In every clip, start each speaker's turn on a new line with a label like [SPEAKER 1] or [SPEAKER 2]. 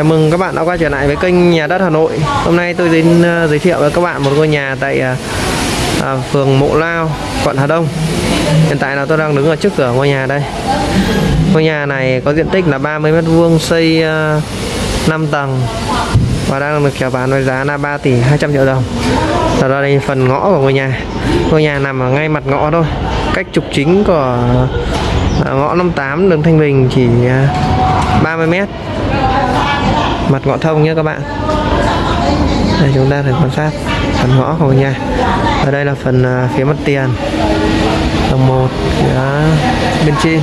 [SPEAKER 1] Chào mừng các bạn đã quay trở lại với kênh Nhà đất Hà Nội. Hôm nay tôi đến ờ, giới thiệu với các bạn một ngôi nhà tại ờ, à, phường Mộ Lao, quận Hà Đông. Hiện tại là tôi đang đứng ở trước cửa ngôi nhà đây. Ngôi nhà này có diện tích là 30 m2, xây ờ, à, 5 tầng và đang được chào bán với giá là 3 tỷ 200 triệu đồng. Và đây phần ngõ của ngôi nhà. Ngôi nhà nằm ở ngay mặt ngõ thôi. Cách trục chính của à, ngõ 58 đường Thanh Bình chỉ à, 30 m mặt ngõ thông nhé các bạn. Đây chúng ta thể quan sát phần ngõ của nhà. Ở đây là phần à, phía mặt tiền. Tầng 1 phía bên trên.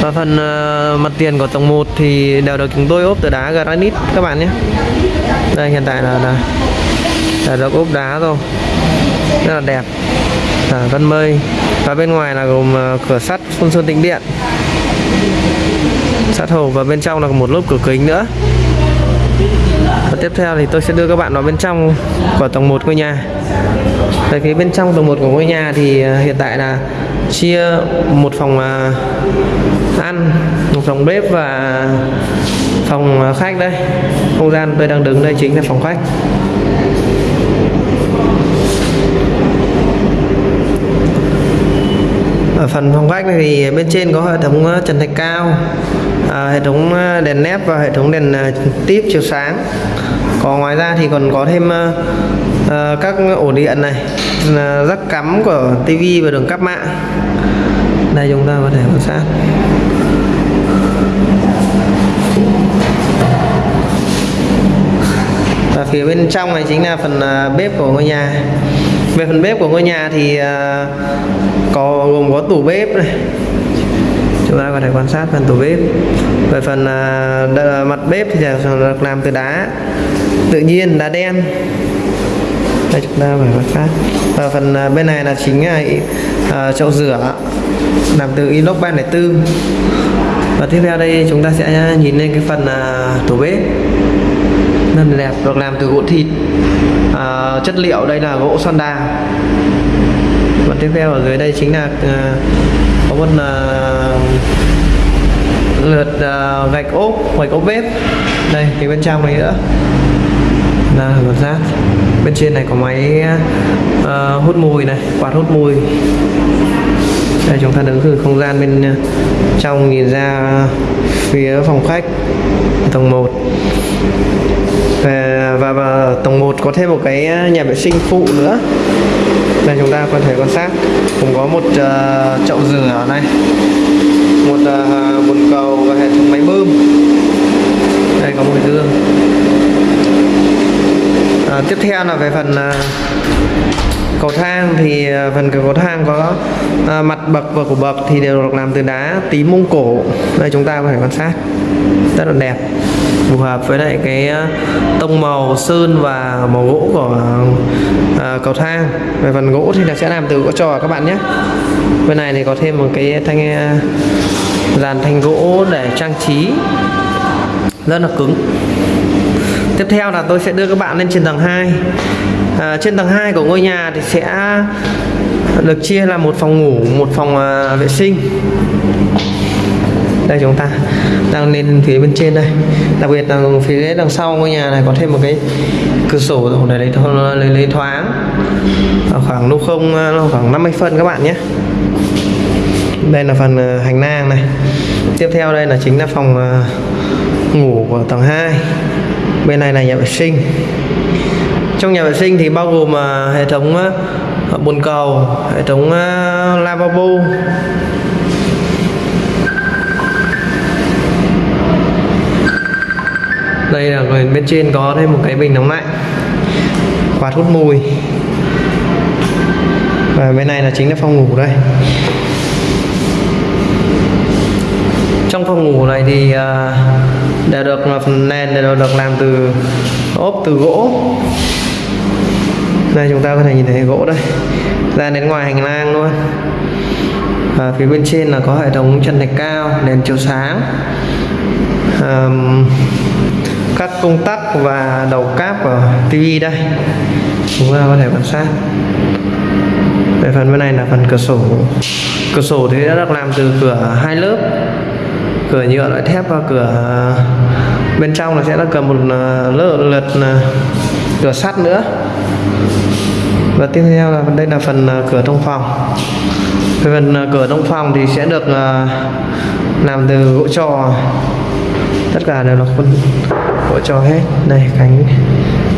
[SPEAKER 1] Và phần à, mặt tiền của tầng 1 thì đều được chúng tôi ốp từ đá granite các bạn nhé. Đây hiện tại là, là, là được ốp đá rồi. Rất là đẹp. À, vân mây. Và bên ngoài là gồm à, cửa sắt phun sơn tĩnh điện sát hồ và bên trong là một lớp cửa kính nữa. Và tiếp theo thì tôi sẽ đưa các bạn vào bên trong của tầng 1 ngôi nhà. Tại phía bên trong tầng 1 của ngôi nhà thì à, hiện tại là chia một phòng à, ăn, một phòng bếp và phòng à, khách đây. Không gian tôi đang đứng đây chính là phòng khách. Ở phần phòng khách này thì bên trên có hệ thống trần thạch cao à, hệ thống à, đèn nếp và hệ thống đèn à, tiếp chiếu sáng. Còn ngoài ra thì còn có thêm à, à, các ổ điện này là rắc cắm của tivi và đường cáp mạng. Đây chúng ta có thể quan sát. Và phía bên trong này chính là phần bếp của ngôi nhà. Về phần bếp của ngôi nhà thì có gồm có tủ bếp này chúng ta có thể quan sát phần tủ bếp. Về phần à, mặt bếp thì được làm từ đá tự nhiên đá đen. Đây chúng ta phải quan sát. Và phần à, bên này là chính là à, chậu rửa làm từ inox 304 và tiếp theo đây chúng ta sẽ nhìn lên cái phần à, tủ bếp. Rất là đẹp được làm từ gỗ thịt. À, chất liệu đây là gỗ son đà và tiếp theo ở dưới đây chính là à, có một à, Ờ, lượt uh, gạch ốp gạch ốp bếp đây thì bên trong này nữa. Là lượt rác. Bên trên này có máy uh, hút mùi này quạt hút mùi. Đây chúng ta đứng từ không gian bên trong nhìn ra phía phòng khách tầng 1 và, và, và tầng 1 có thêm một cái ờ, nhà vệ sinh phụ nữa. Đây chúng ta có thể quan sát. Cũng có một uh, chậu rửa ở này một uh, bồn cầu và hệ thống máy bơm. Đây có một cái gương. À, tiếp theo là về phần uh, cầu thang thì à, phần cầu thang có à, mặt bậc và cổ bậc thì đều được làm từ đá tím mông cổ. Đây chúng ta có thể quan sát. Rất là đẹp. Phù hợp với lại cái à, tông màu sơn và màu gỗ của à, cầu thang. Về phần gỗ thì là sẽ làm từ gỗ trò các bạn nhé. Bên này thì có thêm một cái thanh dàn thanh gỗ để trang trí. Rất là cứng tiếp theo là tôi sẽ đưa các bạn lên trên tầng 2 à, trên tầng 2 của ngôi nhà thì sẽ được chia là một phòng ngủ một phòng à, vệ sinh. Đây chúng ta đang lên phía bên trên đây. Đặc biệt là phía đằng sau ngôi nhà này có thêm một cái cửa sổ để lấy lấy, lấy thoáng. Ở khoảng lúc không à, khoảng 50 phân các bạn nhé. Đây là phần à, hành lang này. Tiếp theo đây là chính là phòng à, ngủ của tầng 2 bên này là nhà vệ sinh. Trong nhà vệ sinh thì bao gồm ờ, hệ thống à, bồn cầu hệ thống à, lavabo. Đây là bên trên có thêm một cái bình nóng lạnh quạt hút mùi. Và bên này là chính là phòng ngủ đây. Trong phòng ngủ này thì uh, đều được phần nền đều được làm từ ốp từ gỗ. Đây chúng ta có thể nhìn thấy gỗ đây. Ra đến ngoài hành lang luôn. Và phía bên trên là có hệ thống chân thạch cao đèn chiếu sáng. Um, các công tắc và đầu cáp của tivi đây. Chúng ta có thể quan sát. Về phần bên này là phần cửa sổ. Cửa sổ thì đã được làm từ cửa hai lớp cửa nhựa loại thép và cửa ờ, bên trong là sẽ là cầm một ờ, lớp lượt ờ, cửa sắt nữa. Và tiếp theo là đây là phần cửa trong phòng. Phần cửa trong phòng thì sẽ được làm từ gỗ trò. Tất cả đều là khuôn, gỗ trò hết. Đây cánh,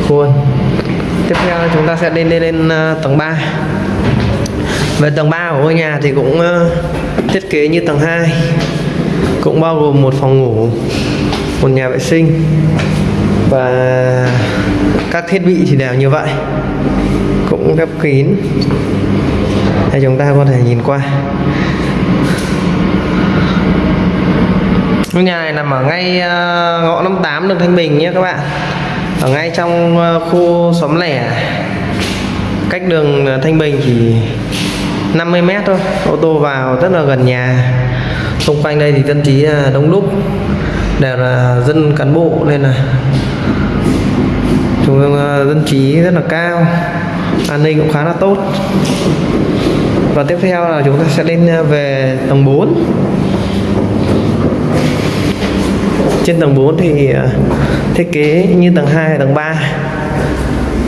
[SPEAKER 1] khuôn. Tiếp theo chúng ta sẽ lên lên lên tầng 3 về tầng 3 của ngôi nhà thì cũng thiết kế như tầng 2 cũng bao gồm một phòng ngủ, một nhà vệ sinh và các thiết bị thì đều như vậy. Cũng khép kín. Để chúng ta có thể nhìn qua. Ngôi nhà này nằm ở ngay ờ, ngõ 58 đường Thanh Bình nhé các bạn. Ở ngay trong ờ, khu xóm lẻ. Cách đường ờ, Thanh Bình chỉ 50 mét thôi. Ô tô vào rất là gần nhà xung quanh đây thì dân trí à, đông đúc. Đều là dân cán bộ nên là chúng à, dân trí rất là cao. An ninh cũng khá là tốt. Và tiếp theo là chúng ta sẽ lên à, về tầng 4 trên tầng 4 thì thiết kế như tầng 2 tầng 3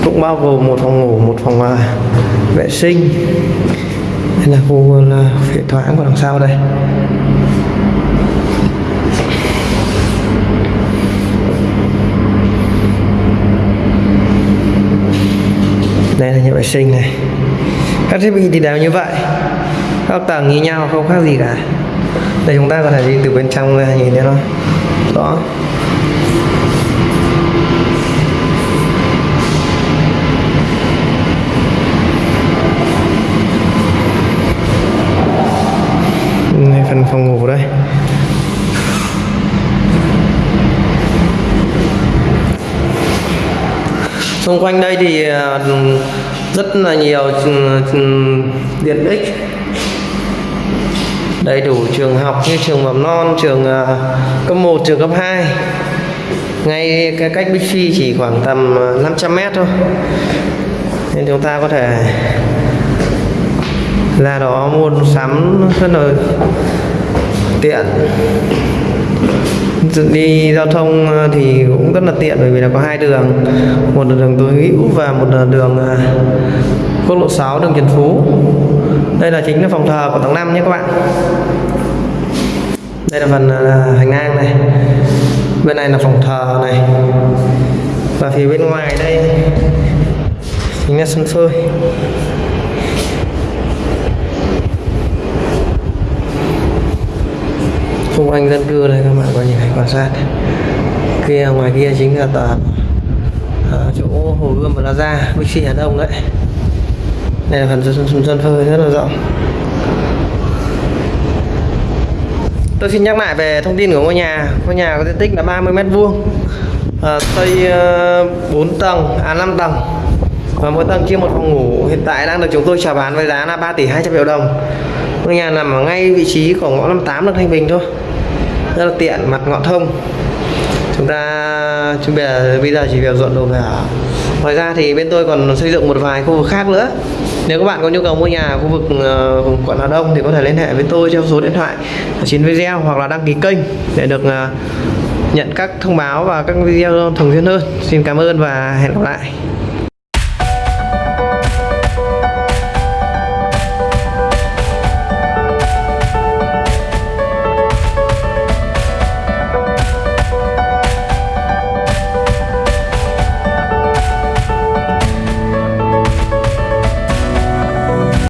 [SPEAKER 1] cũng bao gồm một phòng ngủ, một phòng vệ sinh. Đây là khu là hệ thoáng của đằng sau đây đây là nhà vệ sinh này. Các thiết bị thì đều như vậy. Các tầng như nhau, không khác gì cả. Đây chúng ta có thể đi từ bên trong ra, nhìn thấy nó rõ đây phần phòng ngủ đây. Xung quanh đây thì ờ, rất là nhiều ừ, ừ, tiện ích. Đầy đủ trường học như trường mầm non, trường à, cấp 1 trường cấp 2 ngay cái cách Bixi chỉ khoảng tầm à, 500 mét thôi. Nên chúng ta có thể ra đó mua sắm rất là tiện đi giao thông ờ, thì cũng rất là tiện bởi vì là có hai đường. Một là đường tối hữu và một là đường ờ, quốc lộ 6 đường Trần Phú. Đây là chính là phòng thờ của tầng 5 nhé các bạn. Đây là phần ờ, hành lang này. Bên này là phòng thờ này. Và phía bên ngoài đây chính là sân phơi. Xung quanh dân cư đây các bạn có nhìn thấy quan sát kia ngoài kia chính là tòa ở chỗ hồ gươm plaza bixi hà đông đấy. Đây là phần sân, sân phơi rất là rộng. Tôi xin nhắc lại về thông tin của ngôi nhà. Ngôi nhà có diện tích là 30 mét vuông à, xây ờ, uh, 4 tầng à 5 tầng. Và mỗi tầng chia một phòng ngủ. Hiện tại đang được chúng tôi chào bán với giá là 3 tỷ 200 triệu đồng. Ngôi nhà nằm ở ngay vị trí của ngõ 58 đường Thanh Bình thôi rất là tiện mặt ngọn thông. Chúng ta chúng bây bây giờ chỉ việc dọn đồ về ở ngoài ra thì bên tôi còn xây dựng một vài khu vực khác nữa. Nếu các bạn có nhu cầu mua nhà ở khu vực uh, quận Hà Đông thì có thể liên hệ với tôi theo số điện thoại ở trên video hoặc là đăng ký kênh để được uh, nhận các thông báo và các video thường xuyên hơn. Xin cảm ơn và hẹn gặp lại.